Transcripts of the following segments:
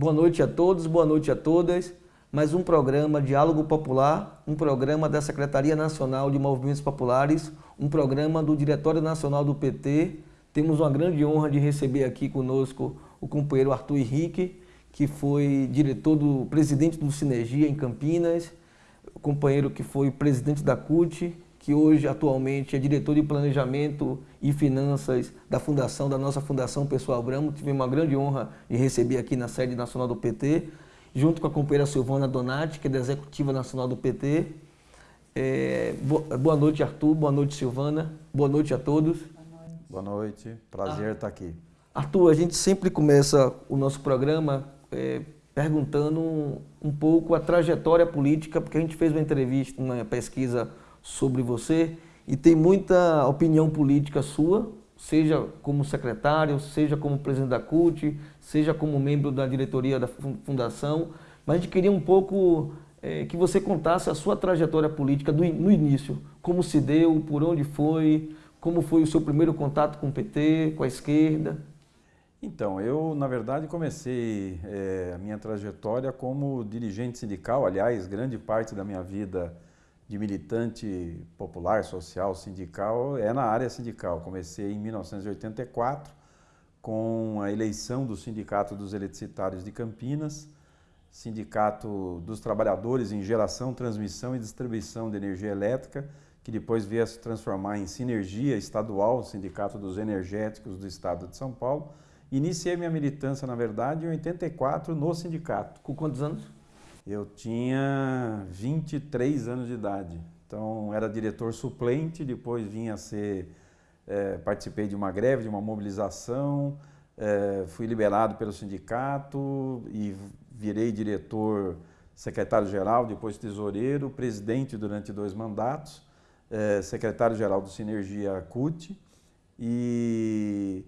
Boa noite a todos, boa noite a todas. Mais um programa Diálogo Popular, um programa da Secretaria Nacional de Movimentos Populares, um programa do Diretório Nacional do PT. Temos uma grande honra de receber aqui conosco o companheiro Arthur Henrique, que foi diretor do presidente do Sinergia em Campinas, companheiro que foi presidente da CUT, que hoje atualmente é diretor de planejamento e finanças da fundação, da nossa Fundação Pessoal Abramo. Tive uma grande honra de receber aqui na sede nacional do PT, junto com a companheira Silvana Donati, que é da Executiva Nacional do PT. É, boa noite, Arthur. Boa noite, Silvana. Boa noite a todos. Boa noite. Prazer ah. estar aqui. Arthur, a gente sempre começa o nosso programa é, perguntando um, um pouco a trajetória política, porque a gente fez uma entrevista, uma pesquisa sobre você e tem muita opinião política sua, seja como secretário, seja como presidente da CUT, seja como membro da diretoria da fundação, mas a gente queria um pouco é, que você contasse a sua trajetória política do, no início, como se deu, por onde foi, como foi o seu primeiro contato com o PT, com a esquerda. Então, eu na verdade comecei é, a minha trajetória como dirigente sindical, aliás, grande parte da minha vida de militante popular, social, sindical, é na área sindical. Comecei em 1984 com a eleição do Sindicato dos Eletricitários de Campinas, Sindicato dos Trabalhadores em Geração, Transmissão e Distribuição de Energia Elétrica, que depois veio a se transformar em Sinergia Estadual, Sindicato dos Energéticos do Estado de São Paulo. Iniciei minha militância, na verdade, em 84 no sindicato. Com quantos anos? Eu tinha 23 anos de idade, então era diretor suplente, depois vinha a ser, é, participei de uma greve, de uma mobilização, é, fui liberado pelo sindicato e virei diretor secretário-geral, depois tesoureiro, presidente durante dois mandatos, é, secretário-geral do Sinergia CUT e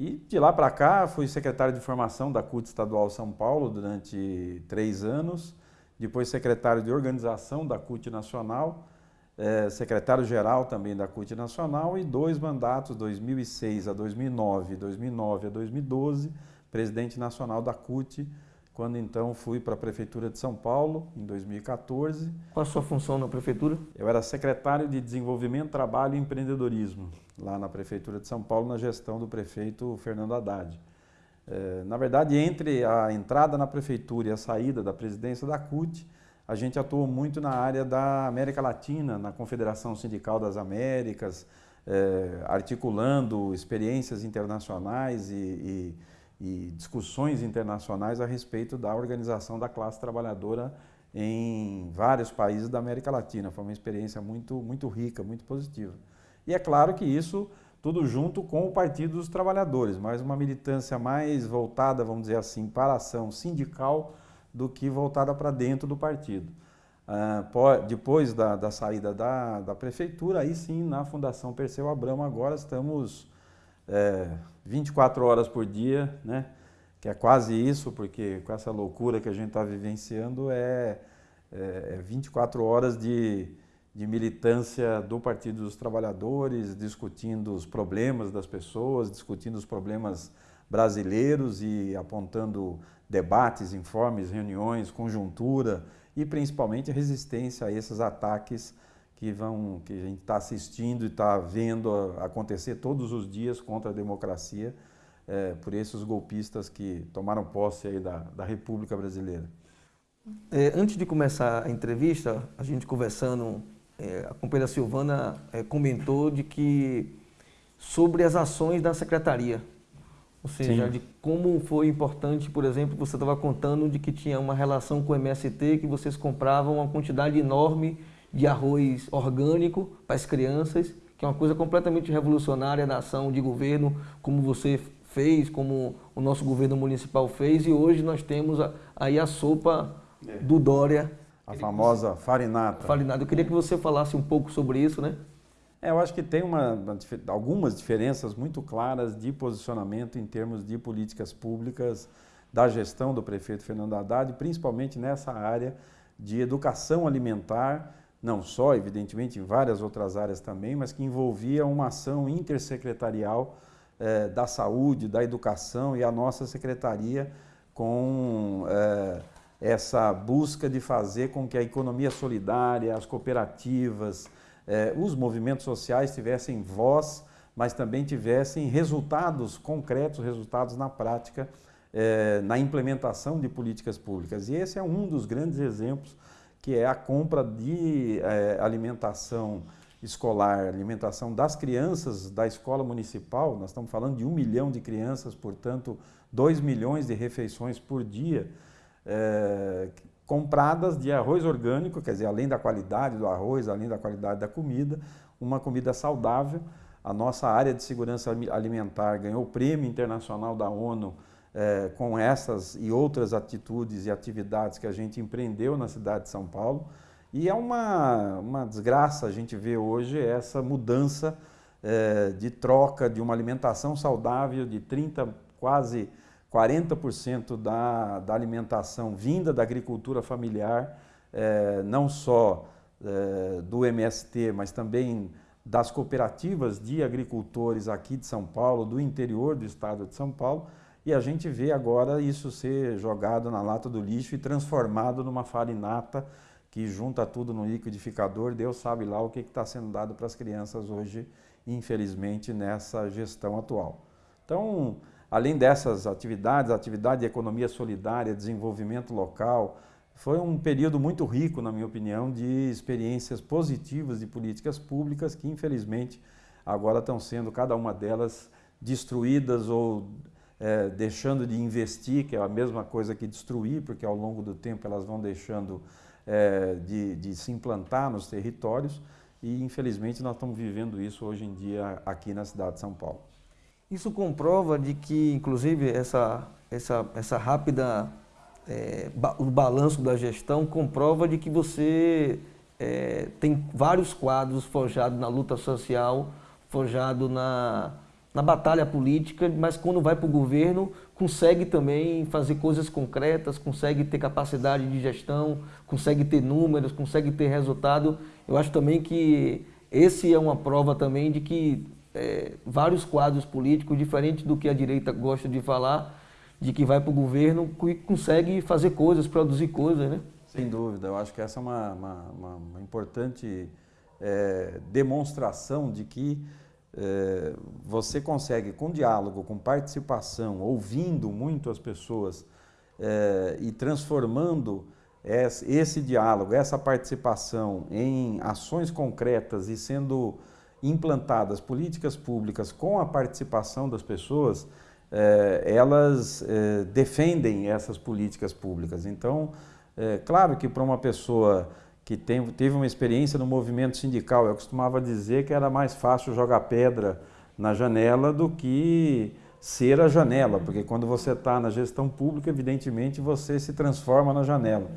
e de lá para cá fui secretário de formação da CUT Estadual São Paulo durante três anos, depois secretário de organização da CUT Nacional, é, secretário-geral também da CUT Nacional e dois mandatos, 2006 a 2009, 2009 a 2012, presidente nacional da CUT, quando então fui para a Prefeitura de São Paulo, em 2014. Qual a sua função na Prefeitura? Eu era secretário de Desenvolvimento, Trabalho e Empreendedorismo, lá na Prefeitura de São Paulo, na gestão do prefeito Fernando Haddad. É, na verdade, entre a entrada na Prefeitura e a saída da presidência da CUT, a gente atuou muito na área da América Latina, na Confederação Sindical das Américas, é, articulando experiências internacionais e, e e discussões internacionais a respeito da organização da classe trabalhadora em vários países da América Latina. Foi uma experiência muito, muito rica, muito positiva. E é claro que isso tudo junto com o Partido dos Trabalhadores, mas uma militância mais voltada, vamos dizer assim, para a ação sindical do que voltada para dentro do partido. Ah, depois da, da saída da, da, prefeitura, aí sim, na Fundação Perseu Abramo, agora estamos é, 24 horas por dia, né? que é quase isso, porque com essa loucura que a gente está vivenciando é, é, é 24 horas de, de militância do Partido dos Trabalhadores, discutindo os problemas das pessoas, discutindo os problemas brasileiros e apontando debates, informes, reuniões, conjuntura e principalmente resistência a esses ataques que, vão, que a gente está assistindo e está vendo acontecer todos os dias contra a democracia é, por esses golpistas que tomaram posse aí da, da República Brasileira. É, antes de começar a entrevista, a gente conversando, é, a companheira Silvana é, comentou de que sobre as ações da secretaria, ou seja, Sim. de como foi importante, por exemplo, você estava contando de que tinha uma relação com o MST, que vocês compravam uma quantidade enorme de arroz orgânico para as crianças, que é uma coisa completamente revolucionária da ação de governo, como você fez, como o nosso governo municipal fez, e hoje nós temos a, aí a sopa é. do Dória. A famosa farinata. Farinata. Eu queria que você falasse um pouco sobre isso, né? É, eu acho que tem uma, algumas diferenças muito claras de posicionamento em termos de políticas públicas da gestão do prefeito Fernando Haddad, principalmente nessa área de educação alimentar, não só, evidentemente, em várias outras áreas também, mas que envolvia uma ação intersecretarial eh, da saúde, da educação e a nossa secretaria com é, essa busca de fazer com que a economia solidária, as cooperativas, é, os movimentos sociais tivessem voz, mas também tivessem resultados concretos, resultados na prática, é, na implementação de políticas públicas. E esse é um dos grandes exemplos, que é a compra de é, alimentação escolar, alimentação das crianças da escola municipal, nós estamos falando de um milhão de crianças, portanto, dois milhões de refeições por dia, é, compradas de arroz orgânico, quer dizer, além da qualidade do arroz, além da qualidade da comida, uma comida saudável. A nossa área de segurança alimentar ganhou o prêmio internacional da ONU é, com essas e outras atitudes e atividades que a gente empreendeu na cidade de São Paulo. E é uma, uma desgraça a gente ver hoje essa mudança é, de troca de uma alimentação saudável de 30, quase 40% da, da alimentação vinda da agricultura familiar, é, não só é, do MST, mas também das cooperativas de agricultores aqui de São Paulo, do interior do estado de São Paulo, e a gente vê agora isso ser jogado na lata do lixo e transformado numa farinata que junta tudo no liquidificador, Deus sabe lá o que está sendo dado para as crianças hoje, infelizmente, nessa gestão atual. Então, além dessas atividades, atividade de economia solidária, desenvolvimento local, foi um período muito rico, na minha opinião, de experiências positivas de políticas públicas que, infelizmente, agora estão sendo, cada uma delas, destruídas ou é, deixando de investir, que é a mesma coisa que destruir, porque ao longo do tempo elas vão deixando é, de, de se implantar nos territórios e infelizmente nós estamos vivendo isso hoje em dia aqui na cidade de São Paulo. Isso comprova de que, inclusive, essa, essa, essa rápida, é, o balanço da gestão comprova de que você é, tem vários quadros forjados na luta social, forjado na, na batalha política, mas quando vai para o governo, consegue também fazer coisas concretas, consegue ter capacidade de gestão, consegue ter números, consegue ter resultado. Eu acho também que esse é uma prova também de que é, vários quadros políticos, diferente do que a direita gosta de falar, de que vai para o governo e consegue fazer coisas, produzir coisas, né? Sem dúvida, eu acho que essa é uma, uma, uma importante é, demonstração de que é, você consegue, com diálogo, com participação, ouvindo muito as pessoas é, e transformando esse, diálogo, essa participação em ações concretas e sendo implantadas políticas públicas com a participação das pessoas, é, elas defendem essas políticas públicas. Então, é claro que para uma pessoa que tem, teve uma experiência no movimento sindical. Eu costumava dizer que era mais fácil jogar pedra na janela do que ser a janela, porque quando você está na gestão pública, evidentemente você se transforma na janela.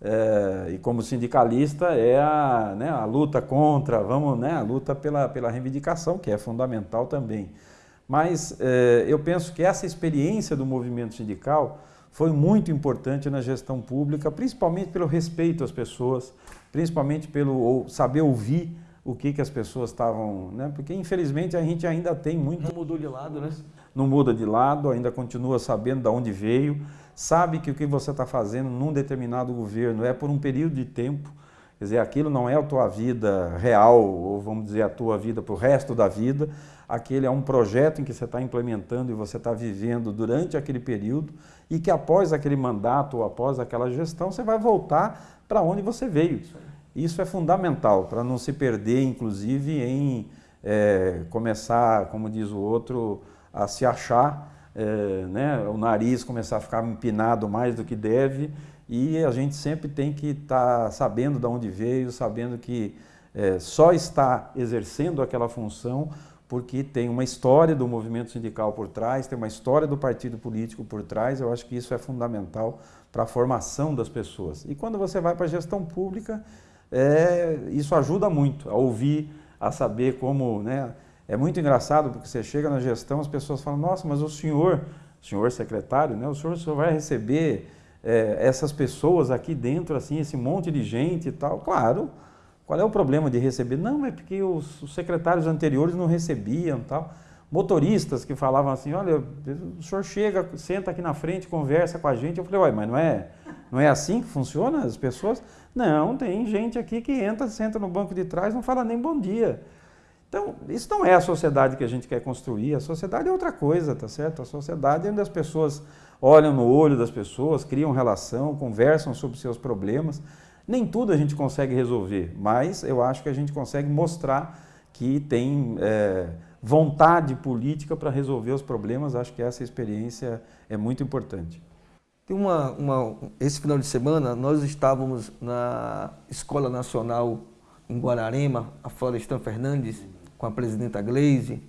É, e como sindicalista é a, né, a luta contra, vamos, né, a luta pela, pela reivindicação, que é fundamental também. Mas é, eu penso que essa experiência do movimento sindical foi muito importante na gestão pública, principalmente pelo respeito às pessoas, principalmente pelo saber ouvir o que, que as pessoas estavam, né? Porque infelizmente a gente ainda tem muito. Não mudou de lado, né? Não muda de lado, ainda continua sabendo de onde veio, sabe que o que você está fazendo num determinado governo é por um período de tempo, quer dizer, aquilo não é a tua vida real, ou vamos dizer, a tua vida para o resto da vida, aquele é um projeto em que você está implementando e você está vivendo durante aquele período e que após aquele mandato ou após aquela gestão você vai voltar para onde você veio. Isso é fundamental para não se perder, inclusive, em é, começar, como diz o outro, a se achar, é, né, o nariz começar a ficar empinado mais do que deve e a gente sempre tem que estar tá sabendo de onde veio, sabendo que é, só está exercendo aquela função porque tem uma história do movimento sindical por trás, tem uma história do partido político por trás, eu acho que isso é fundamental para a formação das pessoas. E quando você vai para a gestão pública, é, isso ajuda muito a ouvir, a saber como... Né, é muito engraçado porque você chega na gestão, as pessoas falam, nossa, mas o senhor, senhor secretário, né, o senhor, o senhor vai receber é, essas pessoas aqui dentro, assim, esse monte de gente e tal. Claro, qual é o problema de receber? Não, é porque os, os secretários anteriores não recebiam tal. motoristas que falavam assim, olha, o senhor chega, senta aqui na frente, conversa com a gente. Eu falei, uai, mas não é, não é assim que funciona as pessoas? Não, tem gente aqui que entra, senta no banco de trás, não fala nem bom dia. Então, isso não é a sociedade que a gente quer construir. A sociedade é outra coisa, tá certo? A sociedade é onde as pessoas olham no olho das pessoas, criam relação, conversam sobre seus problemas. Nem tudo a gente consegue resolver, mas eu acho que a gente consegue mostrar que tem é, vontade política para resolver os problemas. Acho que essa experiência é muito importante. Tem uma, uma, esse final de semana nós estávamos na Escola Nacional em Guararema, a Florestan Fernandes, com a presidenta Gleise,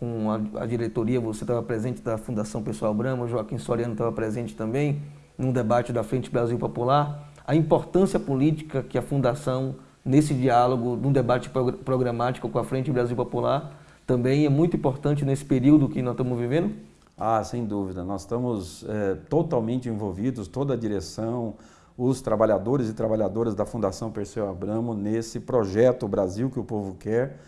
com a, a diretoria, você estava presente da Fundação Pessoal Brama, Joaquim Soriano estava presente também, num debate da Frente Brasil Popular, a importância política que a Fundação, nesse diálogo, num debate programático com a Frente Brasil Popular, também é muito importante nesse período que nós estamos vivendo? Ah, sem dúvida. Nós estamos é, totalmente envolvidos, toda a direção, os trabalhadores e trabalhadoras da Fundação Perseu Abramo, nesse projeto Brasil que o Povo Quer,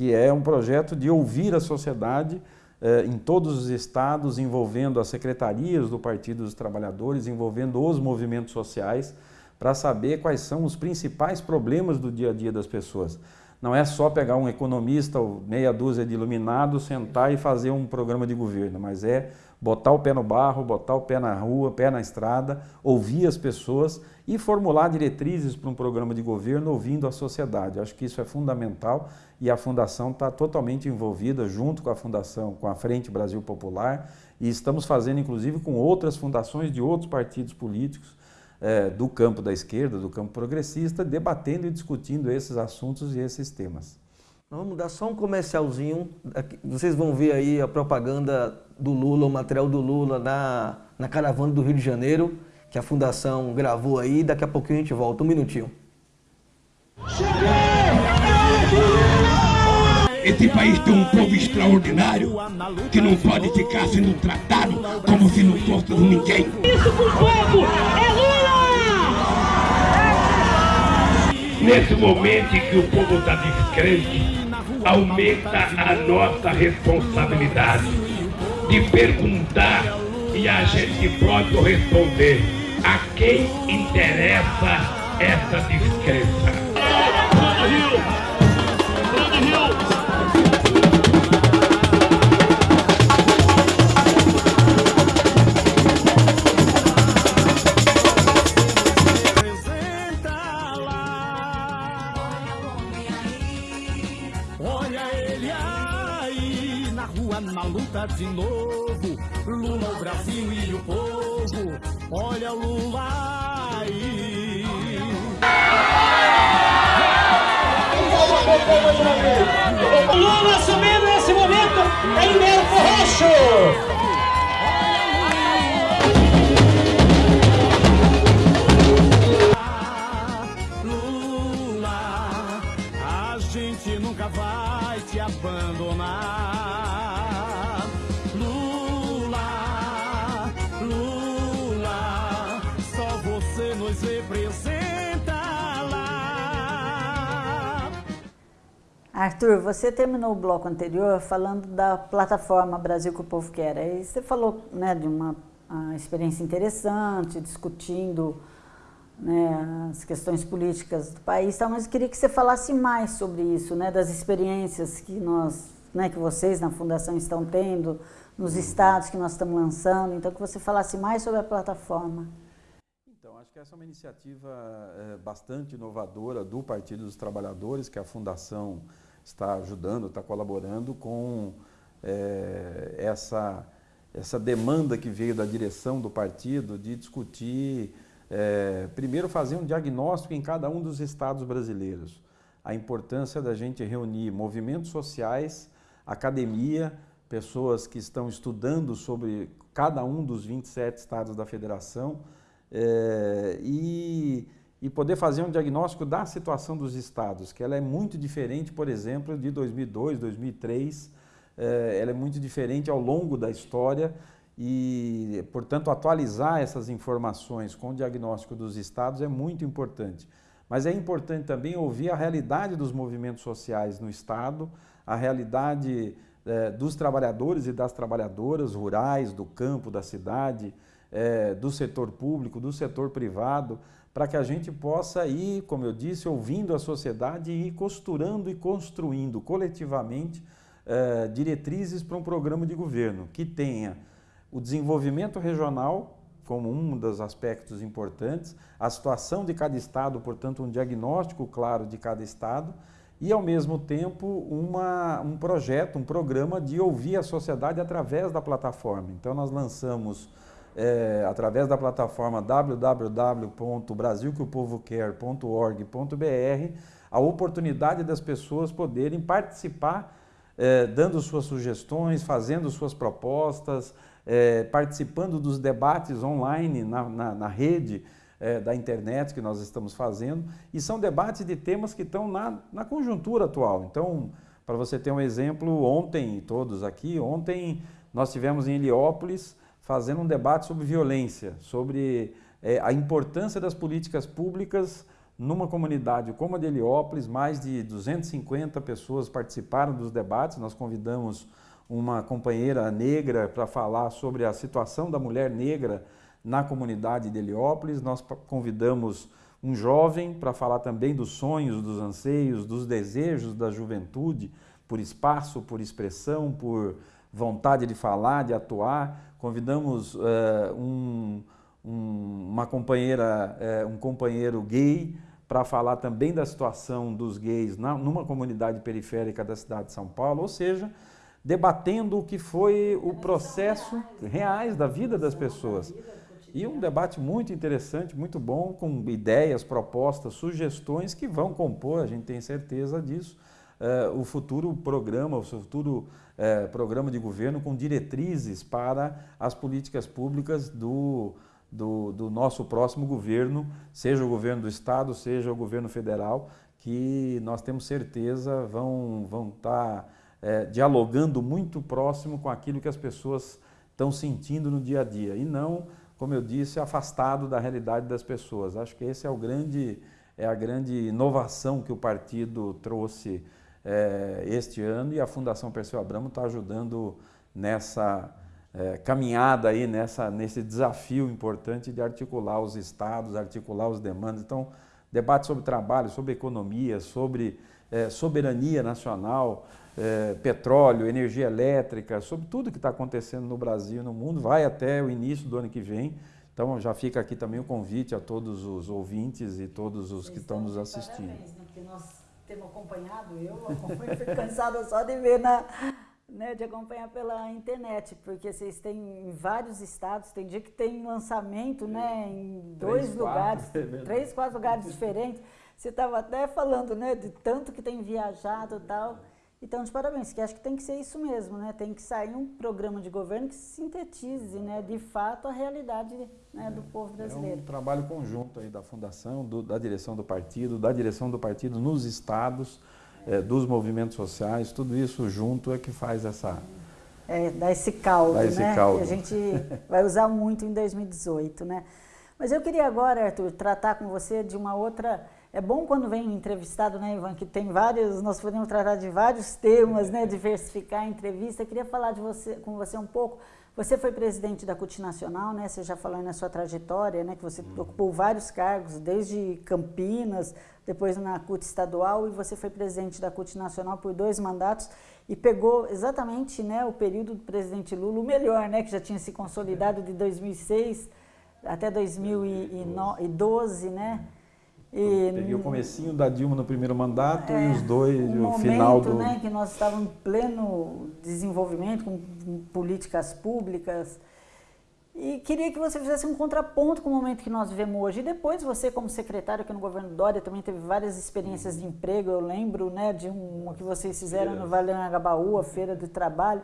que é um projeto de ouvir a sociedade eh, em todos os estados, envolvendo as secretarias do Partido dos Trabalhadores, envolvendo os movimentos sociais, para saber quais são os principais problemas do dia a dia das pessoas. Não é só pegar um economista ou meia dúzia de iluminados, sentar e fazer um programa de governo, mas é botar o pé no barro, botar o pé na rua, pé na estrada, ouvir as pessoas e formular diretrizes para um programa de governo ouvindo a sociedade. acho que isso é fundamental e a Fundação está totalmente envolvida junto com a Fundação, com a Frente Brasil Popular e estamos fazendo inclusive com outras fundações de outros partidos políticos é, do campo da esquerda, do campo progressista, debatendo e discutindo esses assuntos e esses temas. Vamos dar só um comercialzinho. Vocês vão ver aí a propaganda do Lula, o material do Lula na, na caravana do Rio de Janeiro, que a Fundação gravou aí. Daqui a pouquinho a gente volta. Um minutinho. Esse país tem um povo extraordinário que não pode ficar sendo tratado como se não fosse ninguém. Isso pro povo é Lula! Nesse momento em que o povo está descrente, aumenta a nossa responsabilidade de perguntar e a gente próprio responder a quem interessa essa descrença. De novo. Lula, o Brasil e o povo. Olha o Lula aí. Lula assumindo nesse momento em Belco Roxo. Arthur, você terminou o bloco anterior falando da plataforma Brasil que o Povo Quer. Aí você falou né, de uma experiência interessante, discutindo né, as questões políticas do país, mas eu queria que você falasse mais sobre isso, né, das experiências que nós, né, que vocês na Fundação estão tendo, nos estados que nós estamos lançando, então que você falasse mais sobre a plataforma. Então, acho que essa é uma iniciativa é, bastante inovadora do Partido dos Trabalhadores, que é a Fundação está ajudando, está colaborando com é, essa, essa demanda que veio da direção do partido de discutir, é, primeiro fazer um diagnóstico em cada um dos estados brasileiros. A importância da gente reunir movimentos sociais, academia, pessoas que estão estudando sobre cada um dos 27 estados da federação é, e e poder fazer um diagnóstico da situação dos estados, que ela é muito diferente, por exemplo, de 2002, 2003, eh, ela é muito diferente ao longo da história e, portanto, atualizar essas informações com o diagnóstico dos estados é muito importante. Mas é importante também ouvir a realidade dos movimentos sociais no estado, a realidade é, dos trabalhadores e das trabalhadoras rurais, do campo, da cidade, é, do setor público, do setor privado, para que a gente possa ir, como eu disse, ouvindo a sociedade e ir costurando e construindo coletivamente é, diretrizes para um programa de governo que tenha o desenvolvimento regional como um dos aspectos importantes, a situação de cada estado, portanto, um diagnóstico claro de cada estado e, ao mesmo tempo, uma, um projeto, um programa de ouvir a sociedade através da plataforma. Então, nós lançamos, é, através da plataforma www.brasilqueopovoquer.org.br, a oportunidade das pessoas poderem participar, é, dando suas sugestões, fazendo suas propostas, é, participando dos debates online na, na, na rede, é, da internet que nós estamos fazendo, e são debates de temas que estão na, na conjuntura atual. Então, para você ter um exemplo, ontem, todos aqui, ontem nós tivemos em Heliópolis fazendo um debate sobre violência, sobre é, a importância das políticas públicas numa comunidade como a de Heliópolis, mais de 250 pessoas participaram dos debates, nós convidamos uma companheira negra para falar sobre a situação da mulher negra na comunidade de Heliópolis. Nós convidamos um jovem para falar também dos sonhos, dos anseios, dos desejos da juventude, por espaço, por expressão, por vontade de falar, de atuar. Convidamos uh, um, um, uma companheira, uh, um companheiro gay para falar também da situação dos gays na, numa comunidade periférica da cidade de São Paulo, ou seja, debatendo o que foi o processo reais da vida das pessoas. E um debate muito interessante, muito bom, com ideias, propostas, sugestões que vão compor, a gente tem certeza disso, uh, o futuro programa, o futuro uh, programa de governo com diretrizes para as políticas públicas do, do, do, nosso próximo governo, seja o governo do Estado, seja o governo federal, que nós temos certeza vão, vão estar tá, uh, dialogando muito próximo com aquilo que as pessoas estão sentindo no dia a dia e não como eu disse, afastado da realidade das pessoas. Acho que esse é, o grande, é a grande inovação que o partido trouxe é, este ano e a Fundação Perseu Abramo está ajudando nessa é, caminhada aí, nessa, nesse desafio importante de articular os estados, articular os demandas. Então, debate sobre trabalho, sobre economia, sobre é, soberania nacional, é, petróleo, energia elétrica, sobre tudo que está acontecendo no Brasil e no mundo, vai até o início do ano que vem. Então já fica aqui também o convite a todos os ouvintes e todos os que estão nos assistindo. Parabéns, né? Temos acompanhado, eu acompanho, fico cansada só de ver na, né, de acompanhar pela internet, porque vocês têm em vários estados, tem dia que tem lançamento né, em dois três, lugares, quatro, é três, quatro lugares diferentes. Você estava até falando né, de tanto que tem viajado e tal. Então, de parabéns, que acho que tem que ser isso mesmo, né? Tem que sair um programa de governo que sintetize, né, de fato, a realidade né, é, do povo brasileiro. É um trabalho conjunto aí da fundação, do, da direção do partido, da direção do partido nos estados, é, dos movimentos sociais, tudo isso junto é que faz essa... É, dá esse caldo, dá esse né? Caldo. Que a gente vai usar muito em 2018, né? Mas eu queria agora, Arthur, tratar com você de uma outra é bom quando vem entrevistado, né, Ivan, que tem vários, nós podemos tratar de vários temas, né, diversificar a entrevista. Eu queria falar de você, com você um pouco. Você foi presidente da CUT Nacional, né? Você já falou na sua trajetória, né? Que você uhum. ocupou vários cargos, desde Campinas, depois na CUT estadual, e você foi presidente da CUT Nacional por dois mandatos e pegou exatamente, né, o período do presidente Lula, o melhor, né? Que já tinha se consolidado de 2006 até 2012, né? E, Peguei o comecinho da Dilma no primeiro mandato é, e os dois, um o final do... Né, que nós estávamos em pleno desenvolvimento, com políticas públicas, e queria que você fizesse um contraponto com o momento que nós vivemos hoje. E depois você, como secretário aqui no governo Dória, também teve várias experiências de emprego. Eu lembro né, de uma que vocês fizeram no Vale do a Feira do Trabalho.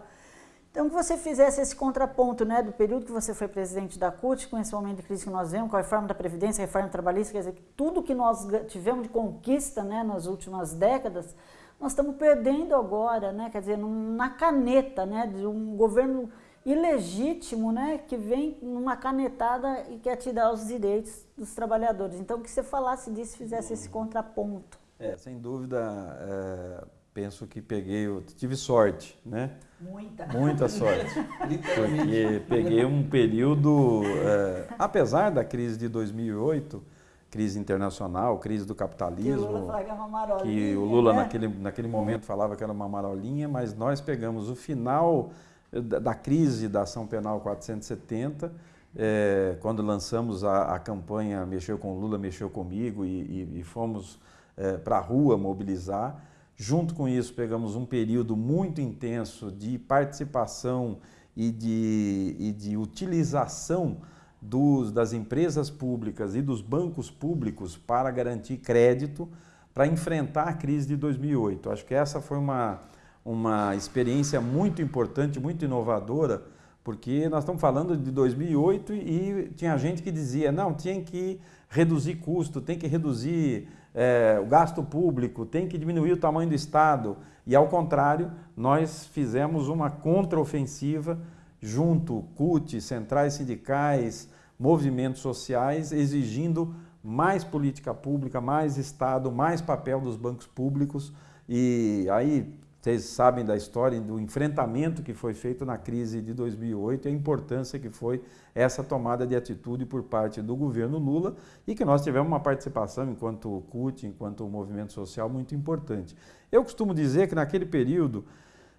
Então, que você fizesse esse contraponto né, do período que você foi presidente da CUT, com esse momento de crise que nós vemos, com a reforma da Previdência, a reforma trabalhista, quer dizer, tudo que nós tivemos de conquista né, nas últimas décadas, nós estamos perdendo agora, né, quer dizer, na caneta né, de um governo ilegítimo né, que vem numa canetada e quer tirar os direitos dos trabalhadores. Então, que você falasse disso, fizesse esse contraponto. É, sem dúvida, é penso que peguei, tive sorte, né? Muita. Muita sorte. Porque peguei um período, é, apesar da crise de 2008, crise internacional, crise do capitalismo, que o Lula, é que o Lula né? naquele, naquele momento falava que era uma marolinha, mas nós pegamos o final da, da crise da ação penal 470, é, quando lançamos a, a, campanha Mexeu com Lula, Mexeu Comigo e, e, e fomos é, para a rua mobilizar. Junto com isso, pegamos um período muito intenso de participação e de, e de utilização dos, das empresas públicas e dos bancos públicos para garantir crédito para enfrentar a crise de 2008. Acho que essa foi uma, uma experiência muito importante, muito inovadora, porque nós estamos falando de 2008 e tinha gente que dizia, não, tinha que reduzir custo, tem que reduzir é, o gasto público, tem que diminuir o tamanho do Estado. E, ao contrário, nós fizemos uma contraofensiva junto, CUT, centrais sindicais, movimentos sociais, exigindo mais política pública, mais Estado, mais papel dos bancos públicos. E aí vocês sabem da história do enfrentamento que foi feito na crise de 2008 e a importância que foi essa tomada de atitude por parte do governo Lula e que nós tivemos uma participação enquanto CUT, enquanto movimento social muito importante. Eu costumo dizer que naquele período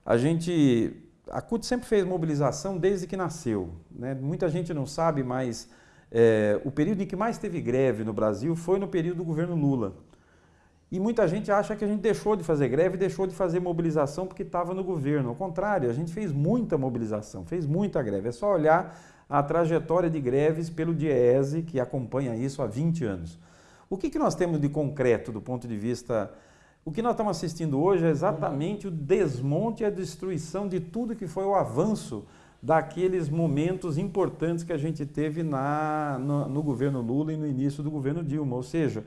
a gente, a CUT sempre fez mobilização desde que nasceu. Né? Muita gente não sabe, mas é, o período em que mais teve greve no Brasil foi no período do governo Lula. E muita gente acha que a gente deixou de fazer greve, deixou de fazer mobilização porque estava no governo. Ao contrário, a gente fez muita mobilização, fez muita greve. É só olhar a trajetória de greves pelo DIEESE, que acompanha isso há 20 anos. O que, que nós temos de concreto do ponto de vista... O que nós estamos assistindo hoje é exatamente o desmonte e a destruição de tudo que foi o avanço daqueles momentos importantes que a gente teve na, no, no governo Lula e no início do governo Dilma. Ou seja,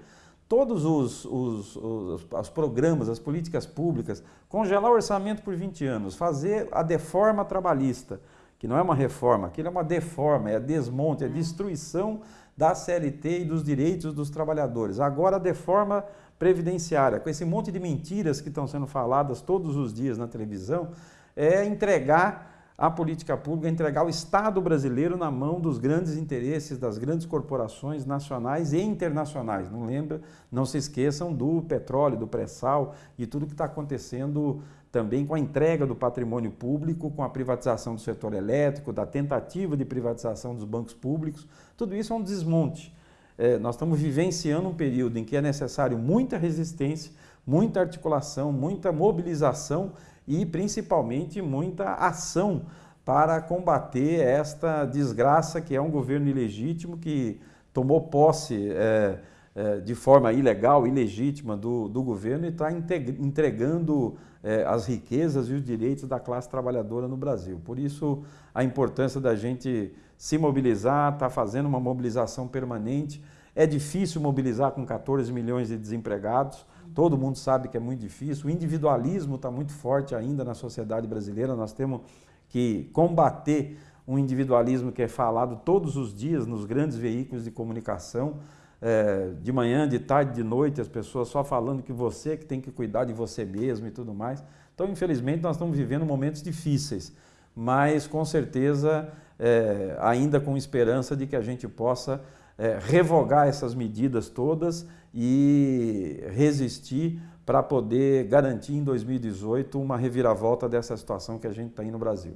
todos os, os, os, os, programas, as políticas públicas, congelar o orçamento por 20 anos, fazer a deforma trabalhista, que não é uma reforma, aquilo é uma deforma, é desmonte, é destruição da CLT e dos direitos dos trabalhadores. Agora a deforma previdenciária, com esse monte de mentiras que estão sendo faladas todos os dias na televisão, é entregar a política pública entregar o Estado brasileiro na mão dos grandes interesses das grandes corporações nacionais e internacionais. Não lembra, não se esqueçam do petróleo, do pré-sal e tudo que está acontecendo também com a entrega do patrimônio público, com a privatização do setor elétrico, da tentativa de privatização dos bancos públicos. Tudo isso é um desmonte. É, nós estamos vivenciando um período em que é necessário muita resistência, muita articulação, muita mobilização e principalmente muita ação para combater esta desgraça que é um governo ilegítimo que tomou posse é, é, de forma ilegal, ilegítima do, do governo e está entregando é, as riquezas e os direitos da classe trabalhadora no Brasil. Por isso, a importância da gente se mobilizar, está fazendo uma mobilização permanente. É difícil mobilizar com 14 milhões de desempregados, Todo mundo sabe que é muito difícil. O individualismo está muito forte ainda na sociedade brasileira. Nós temos que combater um individualismo que é falado todos os dias nos grandes veículos de comunicação, é, de manhã, de tarde, de noite, as pessoas só falando que você que tem que cuidar de você mesmo e tudo mais. Então, infelizmente, nós estamos vivendo momentos difíceis, mas com certeza é, ainda com esperança de que a gente possa é, revogar essas medidas todas e resistir para poder garantir em 2018 uma reviravolta dessa situação que a gente está aí no Brasil.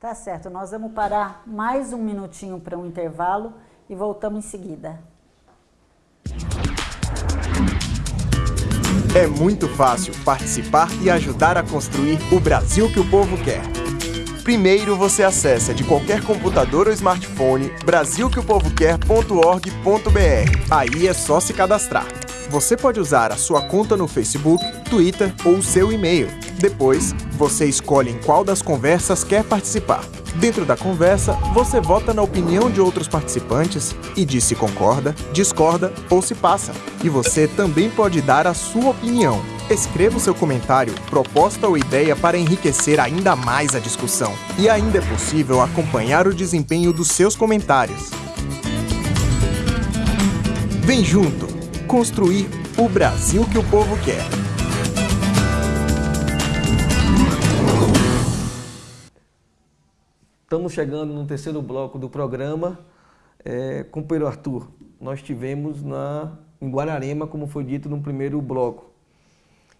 Tá certo, nós vamos parar mais um minutinho para um intervalo e voltamos em seguida. É muito fácil participar e ajudar a construir o Brasil que o povo quer. Primeiro você acessa de qualquer computador ou smartphone brasilqueopovoquer.org.br. Aí é só se cadastrar. Você pode usar a sua conta no Facebook, Twitter ou seu e-mail. Depois, você escolhe em qual das conversas quer participar. Dentro da conversa, você vota na opinião de outros participantes e diz se concorda, discorda ou se passa. E você também pode dar a sua opinião. Escreva o seu comentário, proposta ou ideia para enriquecer ainda mais a discussão. E ainda é possível acompanhar o desempenho dos seus comentários. Vem junto! construir o Brasil que o povo quer. Estamos chegando no terceiro bloco do programa. É, companheiro Arthur, nós tivemos na, em Guararema, como foi dito no primeiro bloco.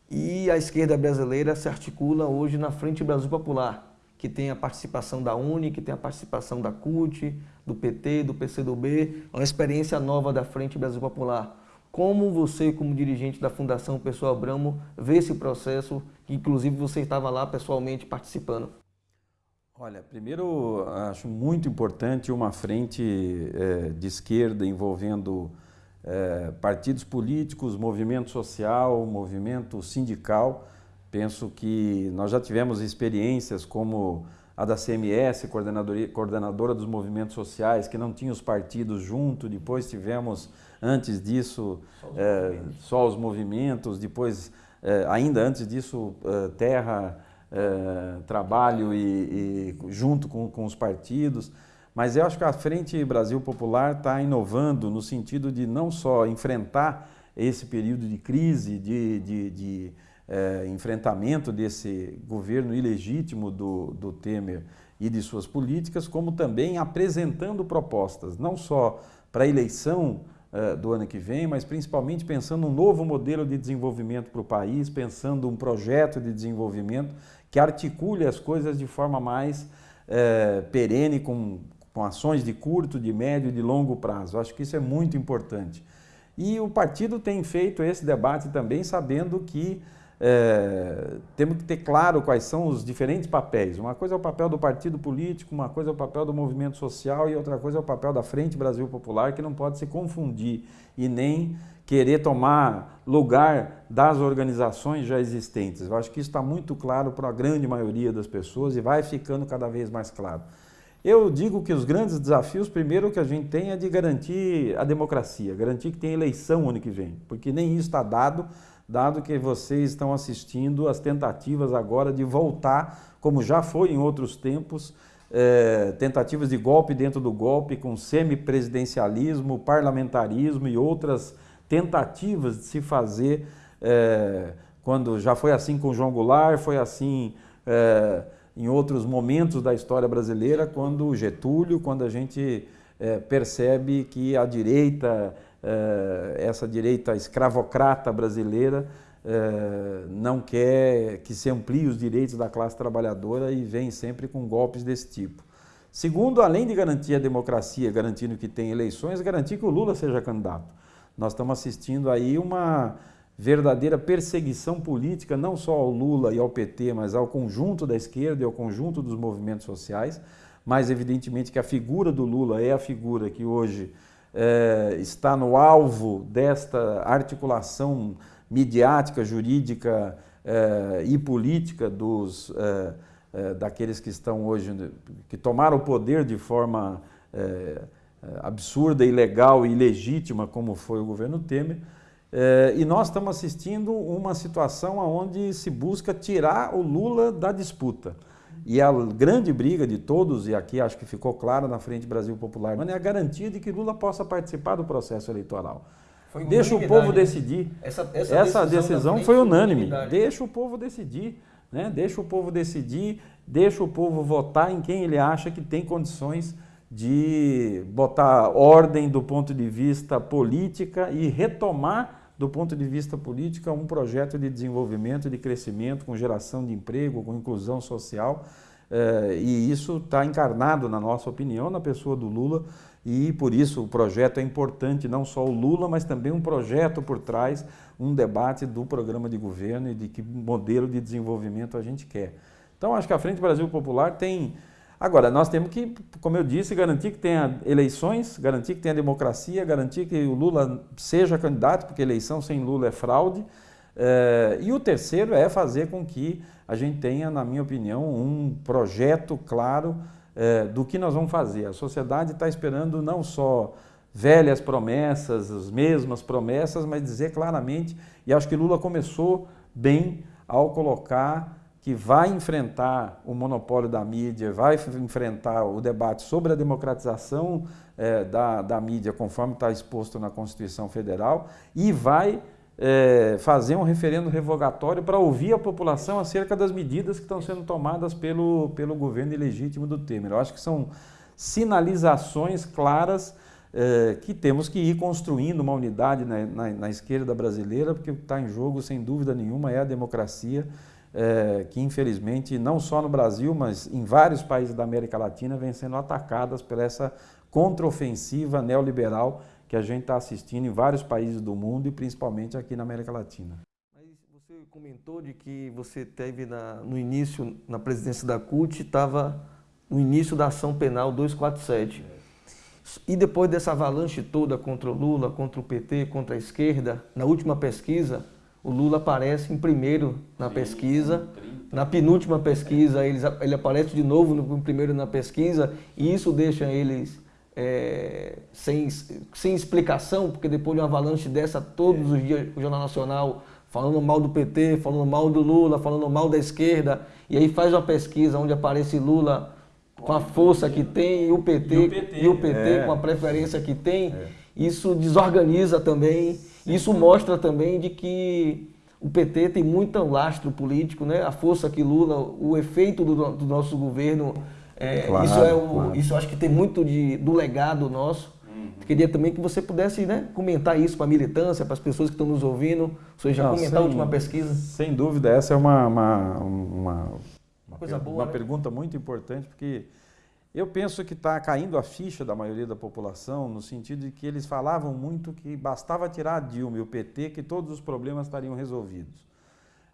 E a esquerda brasileira se articula hoje na Frente Brasil Popular, que tem a participação da UNE, que tem a participação da CUT, do PT, do PCdoB, uma experiência nova da Frente Brasil Popular. Como você, como dirigente da Fundação Pessoal Abramo, vê esse processo, que inclusive você estava lá pessoalmente participando? Olha, primeiro acho muito importante uma frente é, de esquerda envolvendo é, partidos políticos, movimento social, movimento sindical. Penso que nós já tivemos experiências como a da CMS, coordenadora dos movimentos sociais, que não tinha os partidos junto, depois tivemos, antes disso, só os, é, movimentos. Só os movimentos, depois, é, ainda antes disso, é, terra, trabalho e, e junto com, com os partidos. Mas eu acho que a Frente Brasil Popular está inovando no sentido de não só enfrentar esse período de crise, de, de, de é, enfrentamento desse governo ilegítimo do, do Temer e de suas políticas, como também apresentando propostas, não só para a eleição é, do ano que vem, mas principalmente pensando um novo modelo de desenvolvimento para o país, pensando um projeto de desenvolvimento que articule as coisas de forma mais é, perene, com, com ações de curto, de médio e de longo prazo. Acho que isso é muito importante. E o partido tem feito esse debate também sabendo que é, temos que ter claro quais são os diferentes papéis. Uma coisa é o papel do partido político, uma coisa é o papel do movimento social e outra coisa é o papel da Frente Brasil Popular, que não pode se confundir e nem querer tomar lugar das organizações já existentes. Eu acho que isso está muito claro para a grande maioria das pessoas e vai ficando cada vez mais claro. Eu digo que os grandes desafios, primeiro que a gente tem é de garantir a democracia, garantir que tem eleição ano que vem, porque nem isso está dado, dado que vocês estão assistindo as tentativas agora de voltar, como já foi em outros tempos, é, tentativas de golpe dentro do golpe, com semipresidencialismo, parlamentarismo e outras tentativas de se fazer, é, quando já foi assim com João Goulart, foi assim... É, em outros momentos da história brasileira, quando Getúlio, quando a gente é, percebe que a direita, essa direita escravocrata brasileira, é, não quer que se amplie os direitos da classe trabalhadora e vem sempre com golpes desse tipo. Segundo, além de garantir a democracia, garantindo que tem eleições, garantir que o Lula seja candidato. Nós estamos assistindo aí uma verdadeira perseguição política, não só ao Lula e ao PT, mas ao conjunto da esquerda e ao conjunto dos movimentos sociais. Mas, evidentemente, que a figura do Lula é a figura que hoje é, está no alvo desta articulação midiática, jurídica é, e política dos, é, daqueles que estão hoje, que tomaram o poder de forma absurda, ilegal e ilegítima, como foi o governo Temer, e nós estamos assistindo uma situação onde se busca tirar o Lula da disputa. E a grande briga de todos, e aqui acho que ficou claro na Frente Brasil Popular, é a garantia de que Lula possa participar do processo eleitoral. Deixa o povo né? decidir. Essa, essa, essa decisão, decisão foi unânime. Deixa o povo decidir. Né? Deixa o povo decidir, deixa o povo votar em quem ele acha que tem condições de botar ordem do ponto de vista política e retomar do ponto de vista político um projeto de desenvolvimento, de crescimento, com geração de emprego, com inclusão social. Eh, e isso está encarnado, na nossa opinião, na pessoa do Lula, e por isso o projeto é importante, não só o Lula, mas também um projeto por trás, um debate do programa de governo e de que modelo de desenvolvimento a gente quer. Então, acho que a Frente Brasil Popular tem Agora, nós temos que, como eu disse, garantir que tenha eleições, garantir que tenha democracia, garantir que o Lula seja candidato, porque eleição sem Lula é fraude. É, e o terceiro é fazer com que a gente tenha, na minha opinião, um projeto claro é, do que nós vamos fazer. A sociedade está esperando não só velhas promessas, as mesmas promessas, mas dizer claramente, e acho que Lula começou bem ao colocar que vai enfrentar o monopólio da mídia, vai enfrentar o debate sobre a democratização é, da, da mídia, conforme está exposto na Constituição Federal, e vai é, fazer um referendo revogatório para ouvir a população acerca das medidas que estão sendo tomadas pelo, pelo governo ilegítimo do Temer. Eu acho que são sinalizações claras é, que temos que ir construindo uma unidade na, na, na esquerda brasileira, porque o que está em jogo, sem dúvida nenhuma, é a democracia, é, que infelizmente, não só no Brasil, mas em vários países da América Latina, vem sendo atacadas por essa contraofensiva neoliberal que a gente está assistindo em vários países do mundo e principalmente aqui na América Latina. Você comentou de que você teve na, no início, na presidência da CUT, estava no início da ação penal 247. E depois dessa avalanche toda contra o Lula, contra o PT, contra a esquerda, na última pesquisa, o Lula aparece em primeiro na pesquisa. Na penúltima pesquisa, ele, ele aparece de novo no primeiro na pesquisa, e isso deixa eles é, sem, sem explicação, porque depois de uma avalanche dessa, todos os dias o Jornal Nacional falando mal do PT, falando mal do Lula, falando mal da esquerda, e aí faz uma pesquisa onde aparece Lula com a força que tem e o PT, e o PT, e o PT é. com a preferência que tem, é. isso desorganiza também, Sim. Isso mostra também de que o PT tem muito lastro político, né? a força que Lula, o efeito do, do nosso governo é, claro, isso, é o, claro. isso acho que tem muito de, do legado nosso. Uhum. Queria também que você pudesse né, comentar isso para a militância, para as pessoas que estão nos ouvindo. Você já Não, comentar sem, a última pesquisa? Sem dúvida, essa é uma, uma, uma, uma Coisa boa, uma né? pergunta muito importante, porque eu penso que está caindo a ficha da maioria da população, no sentido de que eles falavam muito que bastava tirar a Dilma e o PT que todos os problemas estariam resolvidos.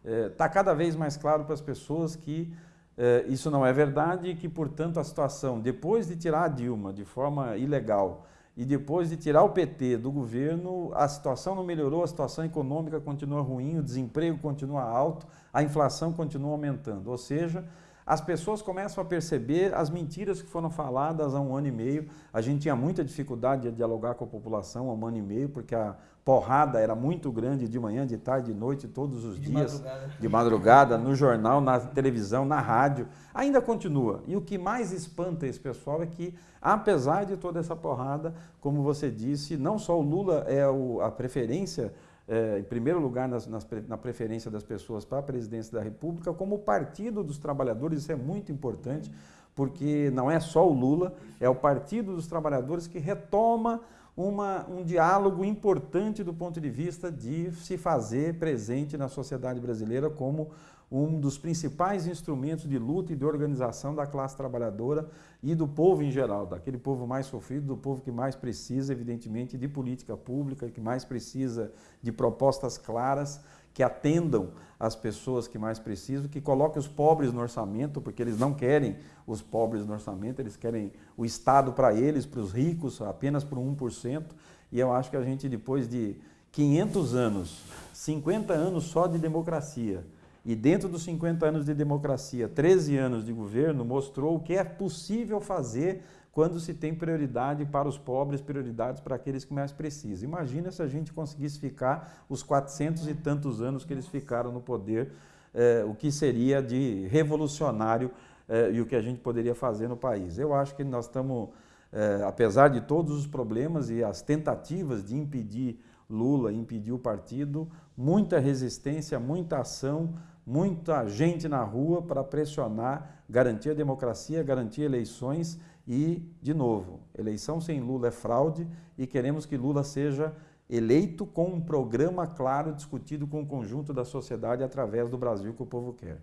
Está é, cada vez mais claro para as pessoas que é, isso não é verdade e que, portanto, a situação, depois de tirar a Dilma de forma ilegal e depois de tirar o PT do governo, a situação não melhorou, a situação econômica continua ruim, o desemprego continua alto, a inflação continua aumentando. Ou seja, as pessoas começam a perceber as mentiras que foram faladas há um ano e meio. A gente tinha muita dificuldade de dialogar com a população há um ano e meio, porque a porrada era muito grande de manhã, de tarde, de noite, todos os de dias, madrugada. de madrugada, no jornal, na televisão, na rádio. Ainda continua. E o que mais espanta esse pessoal é que, apesar de toda essa porrada, como você disse, não só o Lula é o, a preferência é, em primeiro lugar nas, nas, na preferência das pessoas para a presidência da República, como o Partido dos Trabalhadores, isso é muito importante, porque não é só o Lula, é o Partido dos Trabalhadores que retoma uma, um diálogo importante do ponto de vista de se fazer presente na sociedade brasileira como um dos principais instrumentos de luta e de organização da classe trabalhadora e do povo em geral, daquele povo mais sofrido, do povo que mais precisa, evidentemente, de política pública, que mais precisa de propostas claras que atendam as pessoas que mais precisam, que coloquem os pobres no orçamento, porque eles não querem os pobres no orçamento, eles querem o Estado para eles, para os ricos, apenas por 1%. E eu acho que a gente, depois de 500 anos, 50 anos só de democracia, e dentro dos 50 anos de democracia, 13 anos de governo, mostrou o que é possível fazer quando se tem prioridade para os pobres, prioridades para aqueles que mais precisam. Imagina se a gente conseguisse ficar os 400 e tantos anos que eles ficaram no poder, eh, o que seria de revolucionário eh, e o que a gente poderia fazer no país. Eu acho que nós estamos, eh, apesar de todos os problemas e as tentativas de impedir Lula, impedir o partido, muita resistência, muita ação, muita gente na rua para pressionar, garantir a democracia, garantir eleições e, de novo, eleição sem Lula é fraude e queremos que Lula seja eleito com um programa claro discutido com o conjunto da sociedade através do Brasil que o povo quer.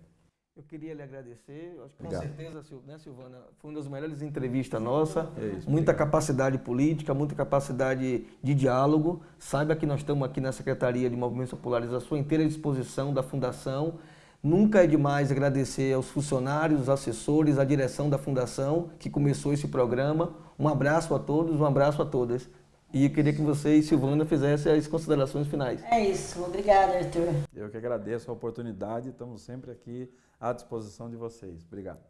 Eu queria lhe agradecer, acho que com obrigado. certeza, né, Silvana, foi uma das melhores entrevistas nossa, é isso, muita obrigado. capacidade política, muita capacidade de diálogo. Saiba que nós estamos aqui na Secretaria de Movimentos Populares à sua inteira disposição da Fundação Nunca é demais agradecer aos funcionários, assessores, à direção da Fundação que começou esse programa. Um abraço a todos, um abraço a todas. E eu queria que você e Silvana fizessem as considerações finais. É isso. Obrigada, Arthur. Eu que agradeço a oportunidade. Estamos sempre aqui à disposição de vocês. Obrigado.